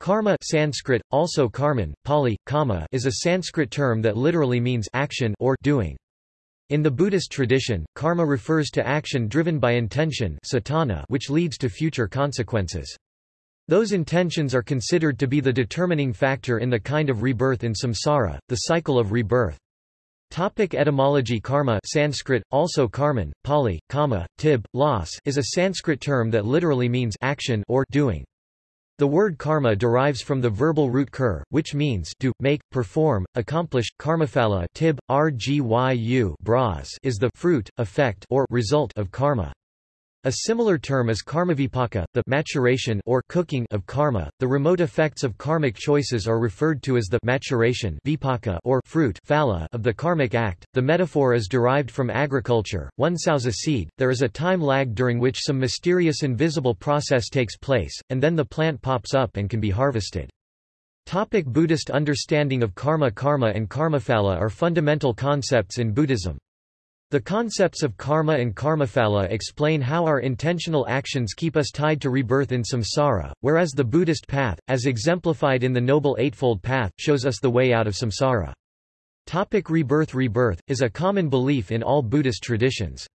Karma Sanskrit, also karman, Pali, kama is a Sanskrit term that literally means action or doing. In the Buddhist tradition, karma refers to action driven by intention cetana which leads to future consequences. Those intentions are considered to be the determining factor in the kind of rebirth in samsara, the cycle of rebirth. Topic etymology Karma Sanskrit, also karman, Pali, kama, tib, loss is a Sanskrit term that literally means action or doing. The word karma derives from the verbal root kur, which means do, make, perform, accomplish. Karmaphala tib, rgyu is the fruit, effect or result of karma. A similar term is karmavipaka, the maturation or cooking of karma. The remote effects of karmic choices are referred to as the maturation vipaka or fruit phala of the karmic act. The metaphor is derived from agriculture. One sows a seed, there is a time lag during which some mysterious invisible process takes place, and then the plant pops up and can be harvested. Topic Buddhist understanding of karma Karma and karmaphala are fundamental concepts in Buddhism. The concepts of karma and karmaphala explain how our intentional actions keep us tied to rebirth in samsara, whereas the Buddhist path, as exemplified in the Noble Eightfold Path, shows us the way out of samsara. Topic rebirth Rebirth, is a common belief in all Buddhist traditions.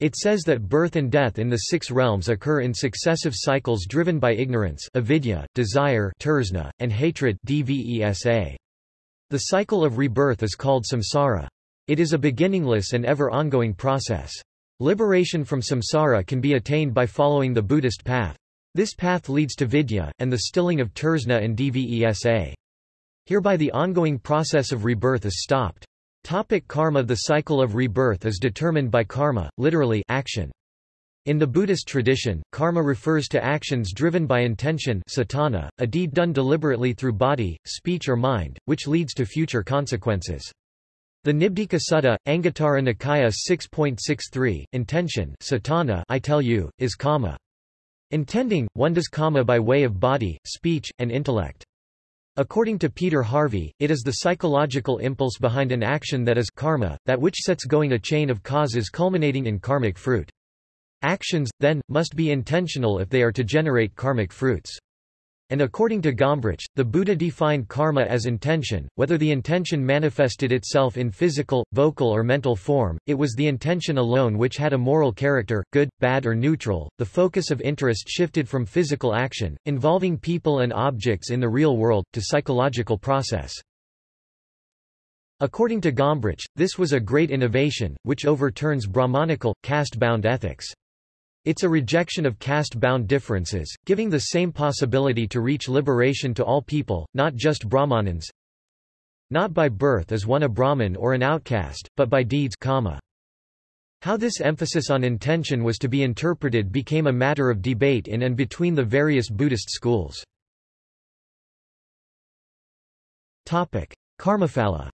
It says that birth and death in the six realms occur in successive cycles driven by ignorance avidya, desire tersna, and hatred dvesa. The cycle of rebirth is called samsara. It is a beginningless and ever-ongoing process. Liberation from samsara can be attained by following the Buddhist path. This path leads to vidya, and the stilling of tersna and dvesa. Hereby the ongoing process of rebirth is stopped. Topic karma The cycle of rebirth is determined by karma, literally action. In the Buddhist tradition, karma refers to actions driven by intention cetana, a deed done deliberately through body, speech or mind, which leads to future consequences. The Nibbedhika Sutta, Anguttara Nikaya 6.63, intention cetana I tell you, is kama. Intending, one does kama by way of body, speech, and intellect. According to Peter Harvey, it is the psychological impulse behind an action that is karma, that which sets going a chain of causes culminating in karmic fruit. Actions, then, must be intentional if they are to generate karmic fruits. And according to Gombrich, the Buddha defined karma as intention, whether the intention manifested itself in physical, vocal or mental form, it was the intention alone which had a moral character, good, bad or neutral. The focus of interest shifted from physical action, involving people and objects in the real world, to psychological process. According to Gombrich, this was a great innovation, which overturns Brahmanical, caste-bound ethics. It's a rejection of caste-bound differences, giving the same possibility to reach liberation to all people, not just Brahmanins. Not by birth is one a Brahmin or an outcast, but by deeds karma. How this emphasis on intention was to be interpreted became a matter of debate in and between the various Buddhist schools. Karmaphala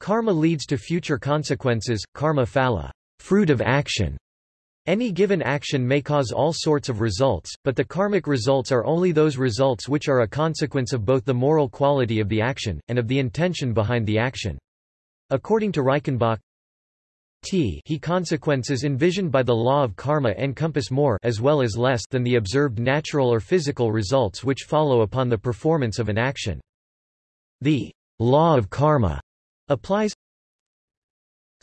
Karma leads to future consequences, karma phala fruit of action. Any given action may cause all sorts of results, but the karmic results are only those results which are a consequence of both the moral quality of the action, and of the intention behind the action. According to Reichenbach, T he consequences envisioned by the law of karma encompass more as well as less than the observed natural or physical results which follow upon the performance of an action. The law of karma applies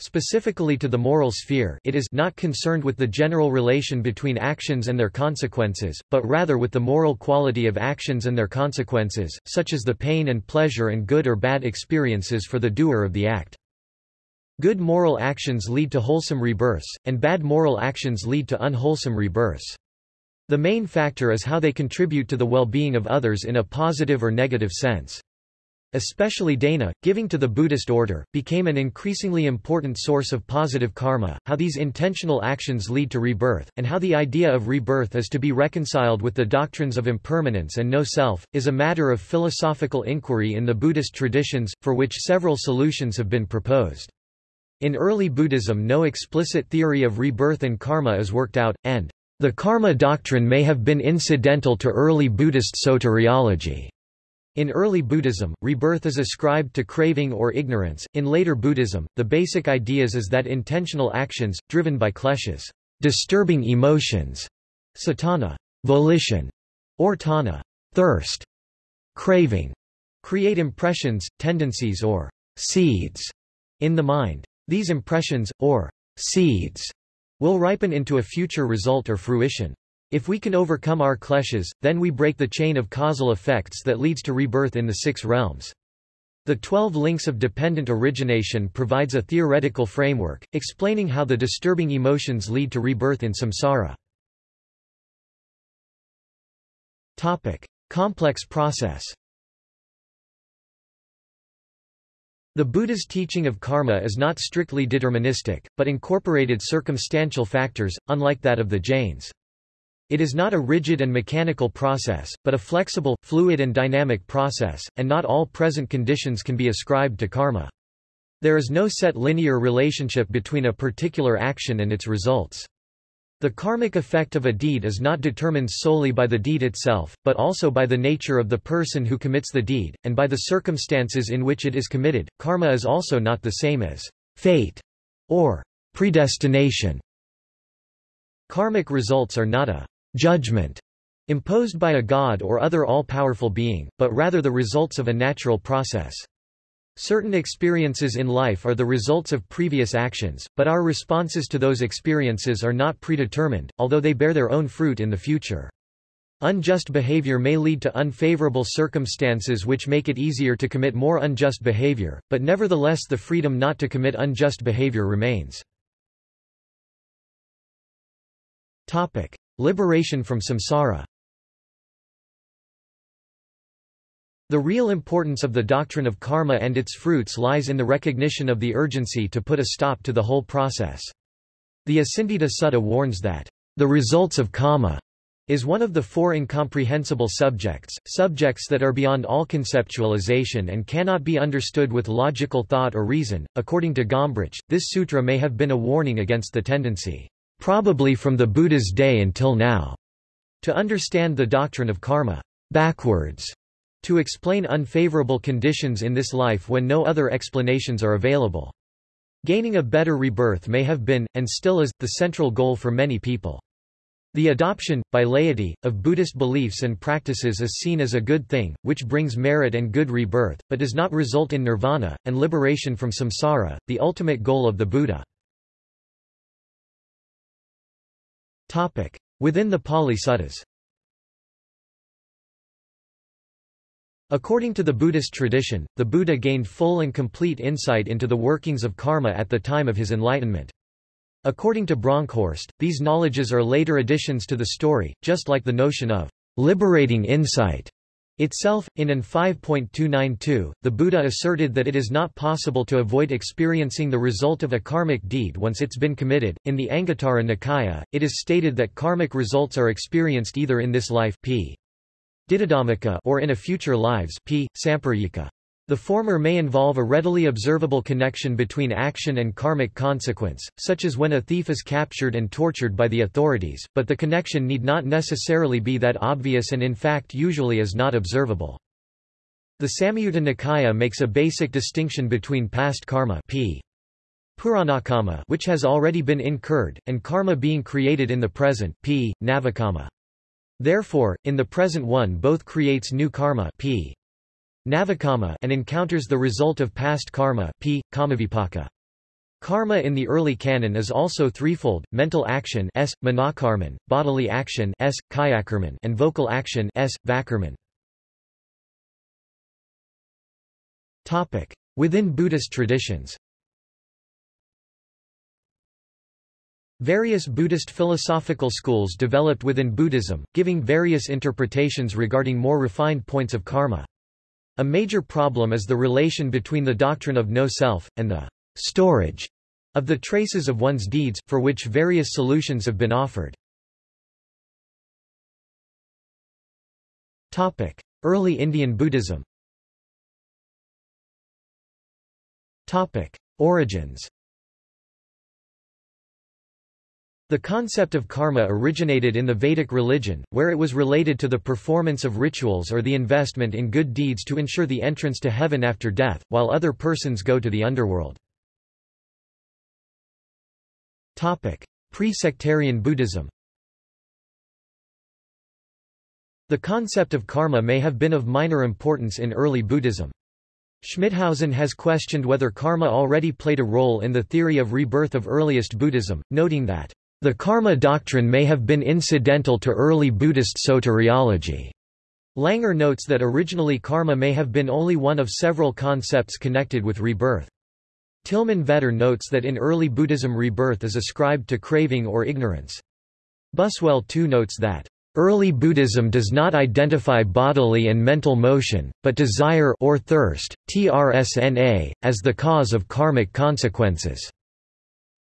Specifically to the moral sphere it is not concerned with the general relation between actions and their consequences, but rather with the moral quality of actions and their consequences, such as the pain and pleasure and good or bad experiences for the doer of the act. Good moral actions lead to wholesome rebirths, and bad moral actions lead to unwholesome rebirths. The main factor is how they contribute to the well-being of others in a positive or negative sense. Especially dana, giving to the Buddhist order, became an increasingly important source of positive karma, how these intentional actions lead to rebirth, and how the idea of rebirth is to be reconciled with the doctrines of impermanence and no self, is a matter of philosophical inquiry in the Buddhist traditions, for which several solutions have been proposed. In early Buddhism no explicit theory of rebirth and karma is worked out, and the karma doctrine may have been incidental to early Buddhist soteriology. In early Buddhism, rebirth is ascribed to craving or ignorance. In later Buddhism, the basic ideas is that intentional actions, driven by kleshas, disturbing emotions, cetana, volition, or tanha thirst, craving, create impressions, tendencies or seeds in the mind. These impressions, or seeds, will ripen into a future result or fruition. If we can overcome our kleshas, then we break the chain of causal effects that leads to rebirth in the six realms. The Twelve Links of Dependent Origination provides a theoretical framework, explaining how the disturbing emotions lead to rebirth in samsara. Topic. Complex process The Buddha's teaching of karma is not strictly deterministic, but incorporated circumstantial factors, unlike that of the Jains. It is not a rigid and mechanical process, but a flexible, fluid and dynamic process, and not all present conditions can be ascribed to karma. There is no set linear relationship between a particular action and its results. The karmic effect of a deed is not determined solely by the deed itself, but also by the nature of the person who commits the deed, and by the circumstances in which it is committed. Karma is also not the same as fate or predestination. Karmic results are not a judgment imposed by a god or other all-powerful being, but rather the results of a natural process. Certain experiences in life are the results of previous actions, but our responses to those experiences are not predetermined, although they bear their own fruit in the future. Unjust behavior may lead to unfavorable circumstances which make it easier to commit more unjust behavior, but nevertheless the freedom not to commit unjust behavior remains. Topic. Liberation from samsara The real importance of the doctrine of karma and its fruits lies in the recognition of the urgency to put a stop to the whole process. The Acintita Sutta warns that, "...the results of karma." is one of the four incomprehensible subjects, subjects that are beyond all conceptualization and cannot be understood with logical thought or reason. According to Gombrich, this sutra may have been a warning against the tendency probably from the Buddha's day until now, to understand the doctrine of karma backwards, to explain unfavorable conditions in this life when no other explanations are available. Gaining a better rebirth may have been, and still is, the central goal for many people. The adoption, by laity, of Buddhist beliefs and practices is seen as a good thing, which brings merit and good rebirth, but does not result in nirvana, and liberation from samsara, the ultimate goal of the Buddha. Within the Pali Suttas According to the Buddhist tradition, the Buddha gained full and complete insight into the workings of karma at the time of his enlightenment. According to Bronkhorst, these knowledges are later additions to the story, just like the notion of liberating insight Itself, in AN 5.292, the Buddha asserted that it is not possible to avoid experiencing the result of a karmic deed once it's been committed. In the Anguttara Nikaya, it is stated that karmic results are experienced either in this life p. or in a future lives p. Samparayika. The former may involve a readily observable connection between action and karmic consequence, such as when a thief is captured and tortured by the authorities, but the connection need not necessarily be that obvious and in fact usually is not observable. The Samyutta Nikaya makes a basic distinction between past karma p. Puranakama which has already been incurred, and karma being created in the present p. Navakama. Therefore, in the present one both creates new karma p. Navakama and encounters the result of past karma p. Kamavipaka. Karma in the early canon is also threefold, mental action s, manakarman, bodily action s, kayakarman and vocal action s, vakarman. Topic. Within Buddhist traditions Various Buddhist philosophical schools developed within Buddhism, giving various interpretations regarding more refined points of karma. A major problem is the relation between the doctrine of no self, and the storage of the traces of one's deeds, for which various solutions have been offered. Early Indian Buddhism Origins The concept of karma originated in the Vedic religion, where it was related to the performance of rituals or the investment in good deeds to ensure the entrance to heaven after death, while other persons go to the underworld. Pre-sectarian Buddhism The concept of karma may have been of minor importance in early Buddhism. Schmithausen has questioned whether karma already played a role in the theory of rebirth of earliest Buddhism, noting that, "...the karma doctrine may have been incidental to early Buddhist soteriology." Langer notes that originally karma may have been only one of several concepts connected with rebirth. Tilmann Vetter notes that in early Buddhism rebirth is ascribed to craving or ignorance. Buswell too notes that Early Buddhism does not identify bodily and mental motion, but desire or thirst, trsna, as the cause of karmic consequences.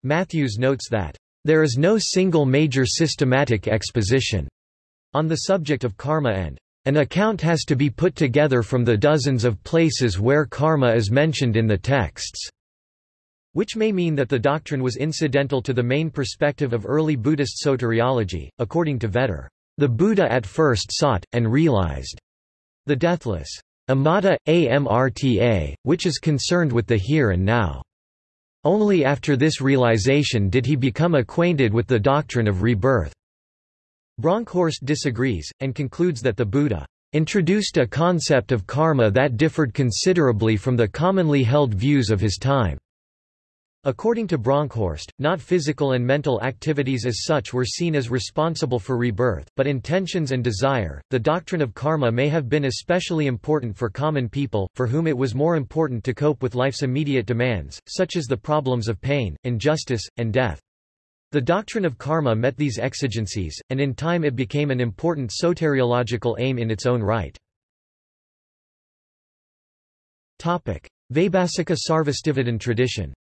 Matthews notes that, "...there is no single major systematic exposition," on the subject of karma and, "...an account has to be put together from the dozens of places where karma is mentioned in the texts." which may mean that the doctrine was incidental to the main perspective of early Buddhist soteriology, according to Vetter. The Buddha at first sought, and realized, the deathless Amata, Amrta, which is concerned with the here and now. Only after this realization did he become acquainted with the doctrine of rebirth. Bronkhorst disagrees, and concludes that the Buddha introduced a concept of karma that differed considerably from the commonly held views of his time. According to Bronkhorst, not physical and mental activities as such were seen as responsible for rebirth, but intentions and desire. The doctrine of karma may have been especially important for common people, for whom it was more important to cope with life's immediate demands, such as the problems of pain, injustice, and death. The doctrine of karma met these exigencies, and in time it became an important soteriological aim in its own right. Topic: Vaibhasika Sarvastivadin tradition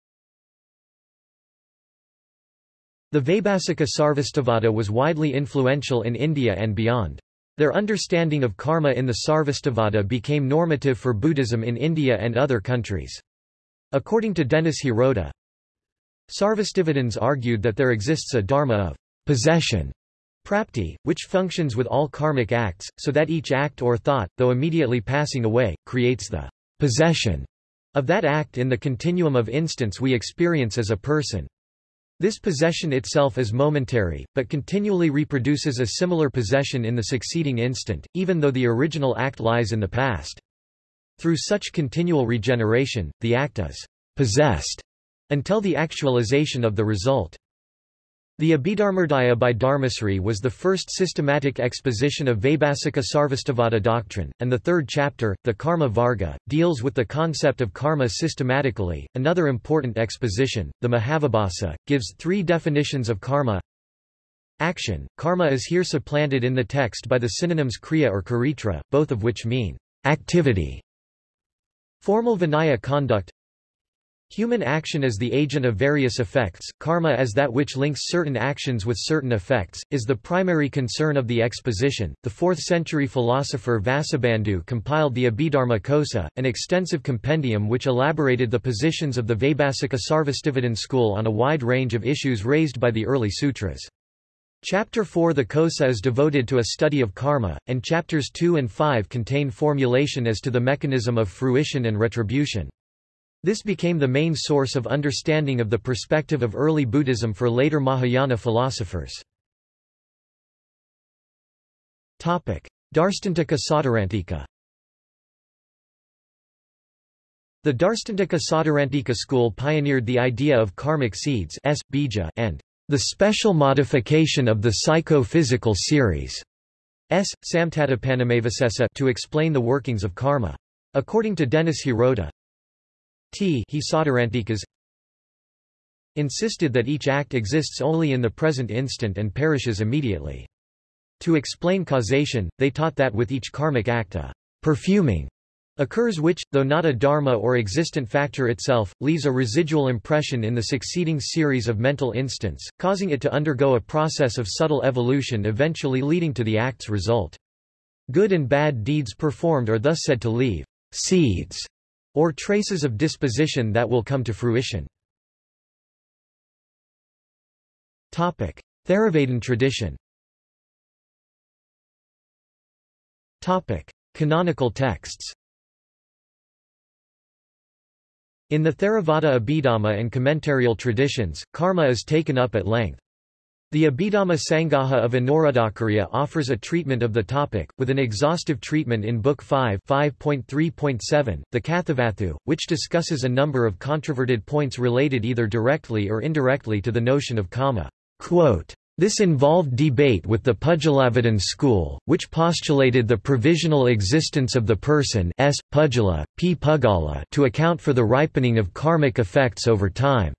The Vaibhasika Sarvastivada was widely influential in India and beyond. Their understanding of karma in the Sarvastivada became normative for Buddhism in India and other countries. According to Dennis Hirota, Sarvastivadins argued that there exists a dharma of possession, prapti, which functions with all karmic acts, so that each act or thought, though immediately passing away, creates the possession of that act in the continuum of instants we experience as a person. This possession itself is momentary, but continually reproduces a similar possession in the succeeding instant, even though the original act lies in the past. Through such continual regeneration, the act is possessed until the actualization of the result. The Abhidharmodaya by Dharmasri was the first systematic exposition of Vaibhasika Sarvastivada doctrine, and the third chapter, the Karma Varga, deals with the concept of karma systematically. Another important exposition, the Mahavibhasa, gives three definitions of karma. Action. Karma is here supplanted in the text by the synonyms kriya or karitra, both of which mean activity. Formal Vinaya conduct Human action as the agent of various effects, karma as that which links certain actions with certain effects, is the primary concern of the exposition. The 4th century philosopher Vasubandhu compiled the Abhidharma Kosa, an extensive compendium which elaborated the positions of the Vaibhasika Sarvastivadin school on a wide range of issues raised by the early sutras. Chapter 4 The Kosa is devoted to a study of karma, and chapters 2 and 5 contain formulation as to the mechanism of fruition and retribution. This became the main source of understanding of the perspective of early Buddhism for later Mahayana philosophers. Darstantika Sautrantika The Darstantika Sautrantika school pioneered the idea of karmic seeds S, bija, and the special modification of the psycho-physical series S, samtatapanamavasesa to explain the workings of karma. According to Dennis Hirota, T he insisted that each act exists only in the present instant and perishes immediately. To explain causation, they taught that with each karmic act a perfuming occurs which, though not a dharma or existent factor itself, leaves a residual impression in the succeeding series of mental instants, causing it to undergo a process of subtle evolution eventually leading to the act's result. Good and bad deeds performed are thus said to leave seeds or traces of disposition that will come to fruition. Topic: Theravadin tradition Topic: Canonical texts In the Theravada Abhidhamma and commentarial traditions, karma is taken up at length. The Abhidhamma Sangaha of Anuradhakarya offers a treatment of the topic, with an exhaustive treatment in Book 5 5.3.7, the Kathavatthu, which discusses a number of controverted points related either directly or indirectly to the notion of kama. Quote, this involved debate with the Pudgalavadin school, which postulated the provisional existence of the person s. Pudgala, p. Pugala to account for the ripening of karmic effects over time.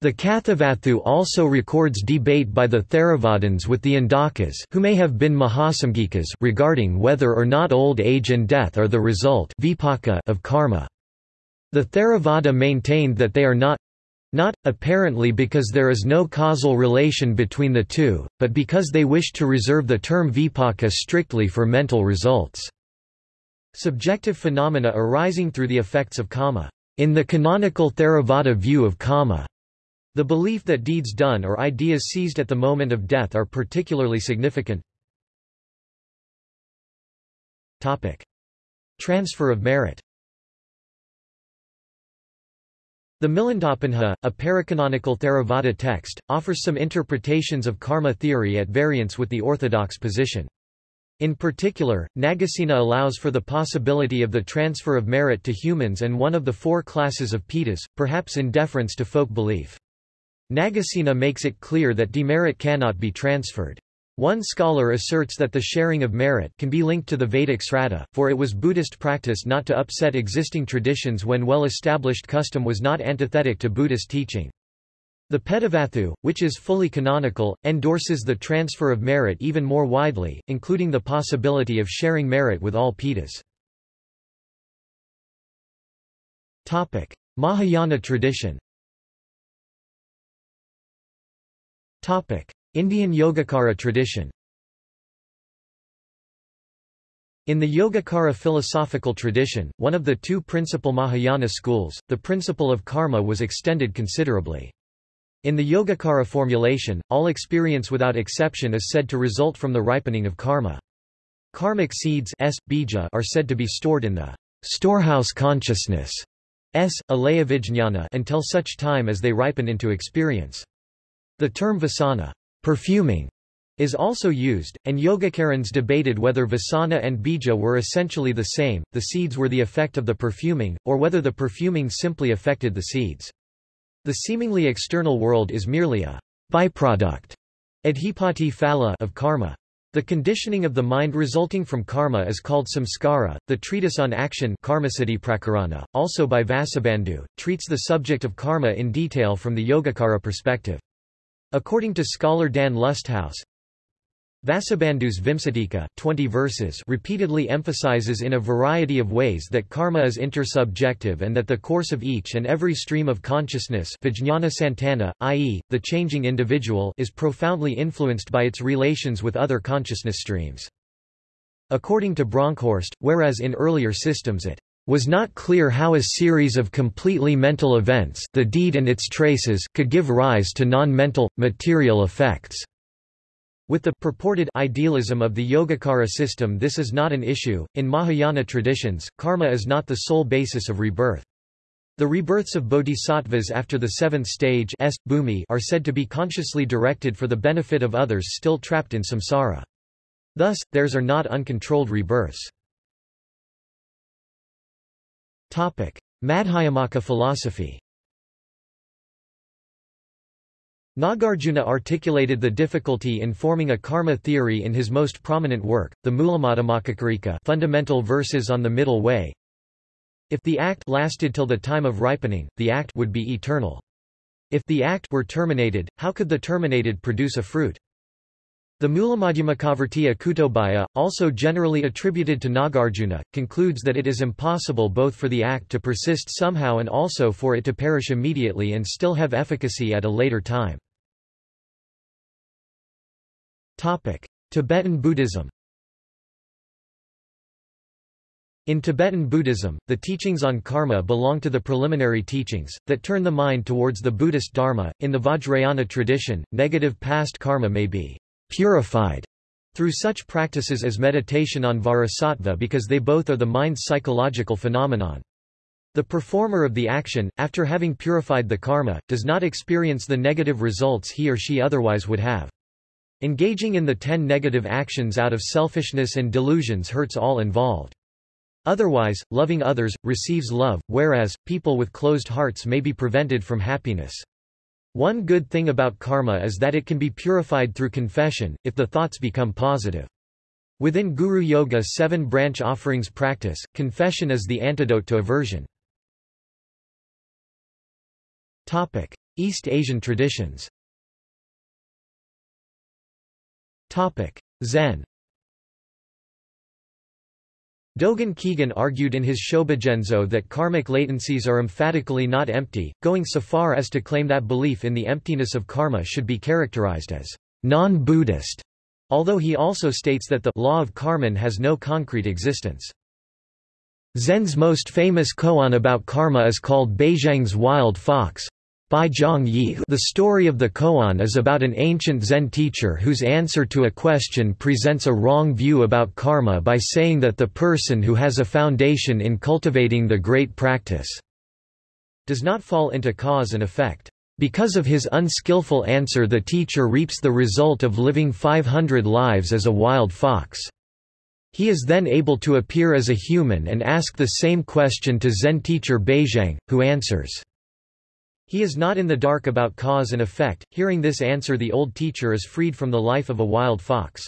The Kathavatthu also records debate by the Theravadins with the Andhakas who may have been Mahasamgikas regarding whether or not old age and death are the result of karma. The Theravada maintained that they are not not, apparently because there is no causal relation between the two, but because they wished to reserve the term vipaka strictly for mental results. Subjective phenomena arising through the effects of kama. In the canonical Theravada view of kama, the belief that deeds done or ideas seized at the moment of death are particularly significant. Topic. Transfer of merit The Milindapanha, a paracanonical Theravada text, offers some interpretations of karma theory at variance with the orthodox position. In particular, Nagasena allows for the possibility of the transfer of merit to humans and one of the four classes of Pitas, perhaps in deference to folk belief. Nagasena makes it clear that demerit cannot be transferred. One scholar asserts that the sharing of merit can be linked to the Vedic Sraddha, for it was Buddhist practice not to upset existing traditions when well-established custom was not antithetic to Buddhist teaching. The Petavatthu, which is fully canonical, endorses the transfer of merit even more widely, including the possibility of sharing merit with all Pitas. Mahayana tradition Indian Yogacara tradition In the Yogacara philosophical tradition, one of the two principal Mahayana schools, the principle of karma was extended considerably. In the Yogacara formulation, all experience without exception is said to result from the ripening of karma. Karmic seeds s, bija are said to be stored in the storehouse consciousness s, until such time as they ripen into experience. The term vasana perfuming, is also used, and Yogacarans debated whether vasana and bija were essentially the same, the seeds were the effect of the perfuming, or whether the perfuming simply affected the seeds. The seemingly external world is merely a byproduct adhipati phala of karma. The conditioning of the mind resulting from karma is called samskara. The treatise on action Prakarana, also by Vasubandhu, treats the subject of karma in detail from the Yogacara perspective. According to scholar Dan Lusthaus, Vasubandhu's Vimsatika 20 verses repeatedly emphasizes in a variety of ways that karma is intersubjective and that the course of each and every stream of consciousness santana, i.e., the changing individual is profoundly influenced by its relations with other consciousness streams. According to Bronkhorst, whereas in earlier systems it was not clear how a series of completely mental events the deed and its traces could give rise to non-mental, material effects. With the purported idealism of the Yogacara system this is not an issue. In Mahayana traditions, karma is not the sole basis of rebirth. The rebirths of bodhisattvas after the seventh stage bhumi are said to be consciously directed for the benefit of others still trapped in samsara. Thus, theirs are not uncontrolled rebirths. Madhyamaka philosophy Nagarjuna articulated the difficulty in forming a karma theory in his most prominent work, the Mulamadhyamakakarika Fundamental Verses on the Middle Way. If the act lasted till the time of ripening, the act would be eternal. If the act were terminated, how could the terminated produce a fruit? The Mulamadhyamakavartiya Kutobhaya, also generally attributed to Nagarjuna, concludes that it is impossible both for the act to persist somehow and also for it to perish immediately and still have efficacy at a later time. Tibetan Buddhism In Tibetan Buddhism, the teachings on karma belong to the preliminary teachings, that turn the mind towards the Buddhist Dharma. In the Vajrayana tradition, negative past karma may be purified through such practices as meditation on Vajrasattva because they both are the mind's psychological phenomenon. The performer of the action, after having purified the karma, does not experience the negative results he or she otherwise would have. Engaging in the ten negative actions out of selfishness and delusions hurts all involved. Otherwise, loving others, receives love, whereas, people with closed hearts may be prevented from happiness. One good thing about karma is that it can be purified through confession, if the thoughts become positive. Within Guru Yoga seven branch offerings practice, confession is the antidote to aversion. Topic: East Asian traditions. Topic: Zen. Dogen Kigen argued in his Shobogenzo that karmic latencies are emphatically not empty, going so far as to claim that belief in the emptiness of karma should be characterized as non-Buddhist, although he also states that the law of karman has no concrete existence. Zen's most famous koan about karma is called Baizhang's Wild Fox, by Zhang Yi The story of the koan is about an ancient Zen teacher whose answer to a question presents a wrong view about karma by saying that the person who has a foundation in cultivating the great practice does not fall into cause and effect. Because of his unskillful answer the teacher reaps the result of living 500 lives as a wild fox. He is then able to appear as a human and ask the same question to Zen teacher Baizhang, who answers, he is not in the dark about cause and effect. Hearing this answer, the old teacher is freed from the life of a wild fox.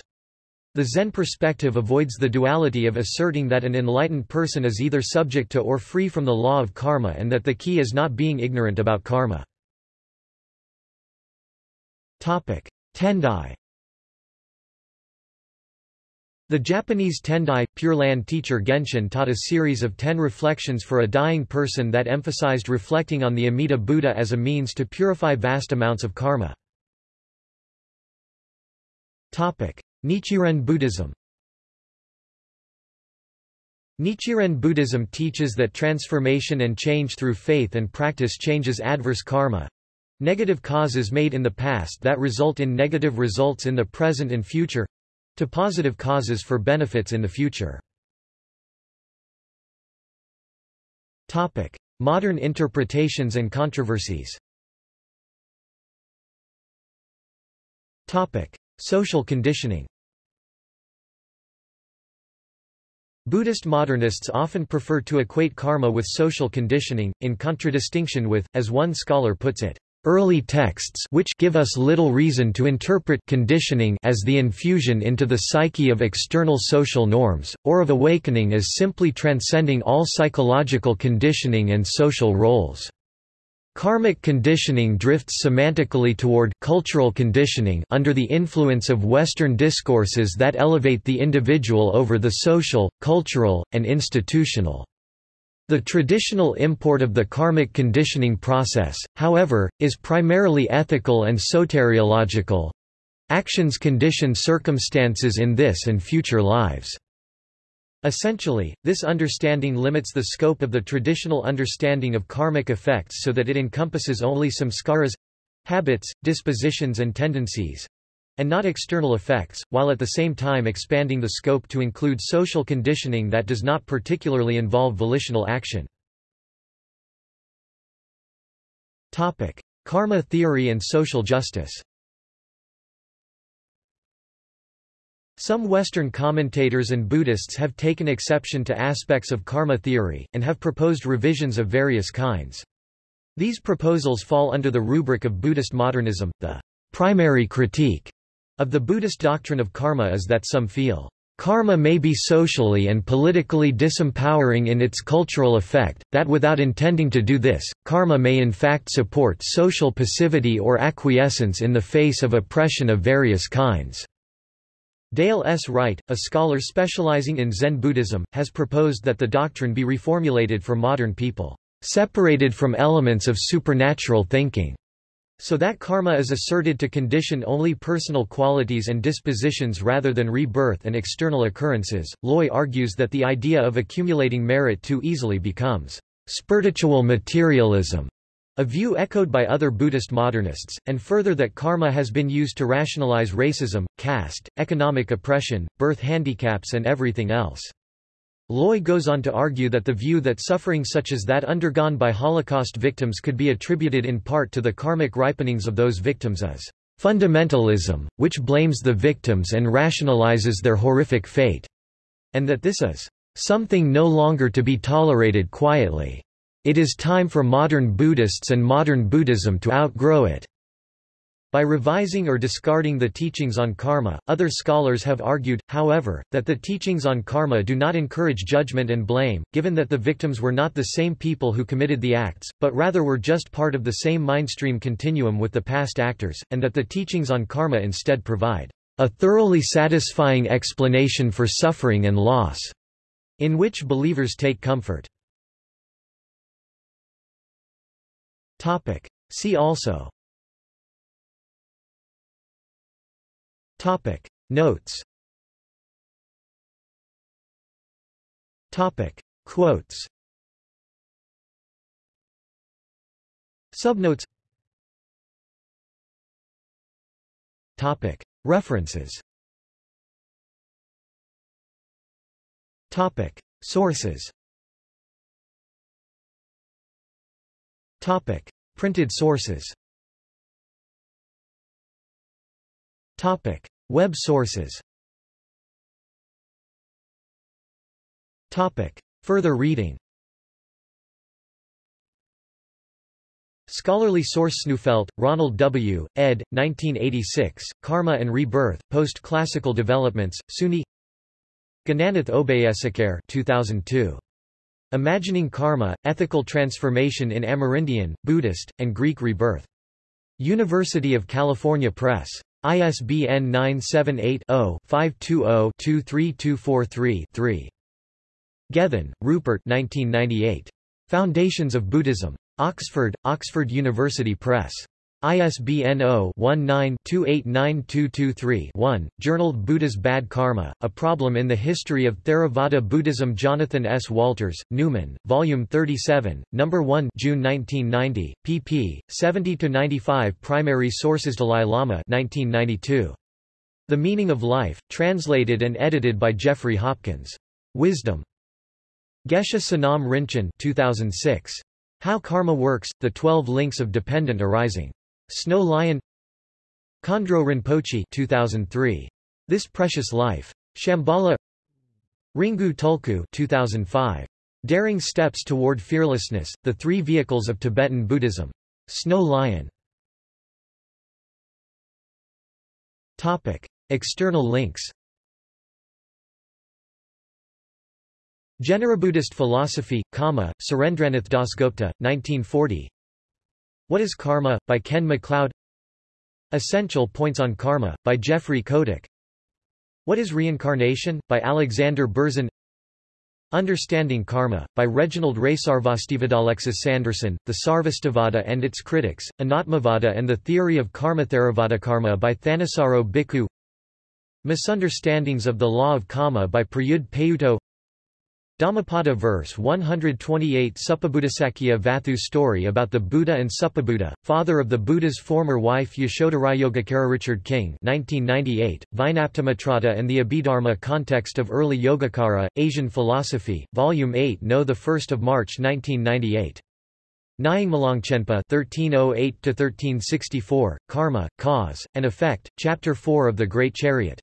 The Zen perspective avoids the duality of asserting that an enlightened person is either subject to or free from the law of karma and that the key is not being ignorant about karma. Tendai the Japanese Tendai, Pure Land teacher Genshin taught a series of ten reflections for a dying person that emphasized reflecting on the Amida Buddha as a means to purify vast amounts of karma. Nichiren Buddhism Nichiren Buddhism teaches that transformation and change through faith and practice changes adverse karma, negative causes made in the past that result in negative results in the present and future, to positive causes for benefits in the future. Topic: Modern interpretations and controversies. Topic: Social conditioning. Buddhist modernists often prefer to equate karma with social conditioning, in contradistinction with, as one scholar puts it, Early texts which give us little reason to interpret conditioning as the infusion into the psyche of external social norms, or of awakening as simply transcending all psychological conditioning and social roles. Karmic conditioning drifts semantically toward cultural conditioning under the influence of Western discourses that elevate the individual over the social, cultural, and institutional. The traditional import of the karmic conditioning process, however, is primarily ethical and soteriological. Actions condition circumstances in this and future lives. Essentially, this understanding limits the scope of the traditional understanding of karmic effects so that it encompasses only samskaras—habits, dispositions and tendencies, and not external effects, while at the same time expanding the scope to include social conditioning that does not particularly involve volitional action. Topic: Karma theory and social justice. Some Western commentators and Buddhists have taken exception to aspects of karma theory, and have proposed revisions of various kinds. These proposals fall under the rubric of Buddhist modernism. The primary critique of the Buddhist doctrine of karma is that some feel, Karma may be socially and politically disempowering in its cultural effect, that without intending to do this, karma may in fact support social passivity or acquiescence in the face of oppression of various kinds. Dale S. Wright, a scholar specializing in Zen Buddhism, has proposed that the doctrine be reformulated for modern people, separated from elements of supernatural thinking. So that karma is asserted to condition only personal qualities and dispositions rather than rebirth and external occurrences. Loy argues that the idea of accumulating merit too easily becomes spiritual materialism, a view echoed by other Buddhist modernists, and further that karma has been used to rationalize racism, caste, economic oppression, birth handicaps and everything else. Loy goes on to argue that the view that suffering such as that undergone by Holocaust victims could be attributed in part to the karmic ripenings of those victims is fundamentalism, which blames the victims and rationalizes their horrific fate, and that this is something no longer to be tolerated quietly. It is time for modern Buddhists and modern Buddhism to outgrow it. By revising or discarding the teachings on karma, other scholars have argued, however, that the teachings on karma do not encourage judgment and blame, given that the victims were not the same people who committed the acts, but rather were just part of the same mindstream continuum with the past actors, and that the teachings on karma instead provide a thoroughly satisfying explanation for suffering and loss, in which believers take comfort. See also Topic. Notes. Topic. Quotes. Subnotes. Topic. References. Topic. Sources. Topic. Printed sources. Topic: Web sources. Topic: Further reading. Scholarly source Sneufeld, Ronald W., ed. 1986, Karma and Rebirth, Post-Classical Developments, Sunni Gananath Obeyesekere 2002. Imagining Karma, Ethical Transformation in Amerindian, Buddhist, and Greek Rebirth. University of California Press. ISBN 978-0-520-23243-3. Gethin, Rupert 1998. Foundations of Buddhism. Oxford, Oxford University Press. ISBN 0-19-289223-1, Journal Buddha's Bad Karma, A Problem in the History of Theravada Buddhism Jonathan S. Walters, Numen, Volume 37, No. 1 June 1990, pp. 70–95 Primary Sources Dalai Lama 1992. The Meaning of Life, translated and edited by Jeffrey Hopkins. Wisdom. Geshe Sonam Rinchen 2006. How Karma Works, The Twelve Links of Dependent Arising. Snow Lion Khandro Rinpoche 2003. This Precious Life. Shambhala Ringu Tulku 2005. Daring Steps Toward Fearlessness, The Three Vehicles of Tibetan Buddhism. Snow Lion. Topic. External links Generabuddhist Philosophy, Kama, Surendranath Dasgupta, 1940 what is Karma? by Ken MacLeod. Essential Points on Karma, by Jeffrey Kodak. What is Reincarnation? by Alexander Berzin. Understanding Karma, by Reginald Ray Sarvastivadalexis Sanderson, The Sarvastivada and Its Critics, Anatmavada and the Theory of Karma Theravada Karma by Thanissaro Bhikkhu. Misunderstandings of the Law of Karma by Prayudh Payutto Dhammapada verse 128 Suppabuddhasakya Vatthu story about the Buddha and Suppabuddha, father of the Buddha's former wife Yashodhara Yogacara Richard King 1998, Vinaptamatrata and the Abhidharma Context of Early Yogacara, Asian Philosophy, Volume 8 No 1 March 1998. Nyingmalongchenpa 1308-1364, Karma, Cause, and Effect, Chapter 4 of The Great Chariot.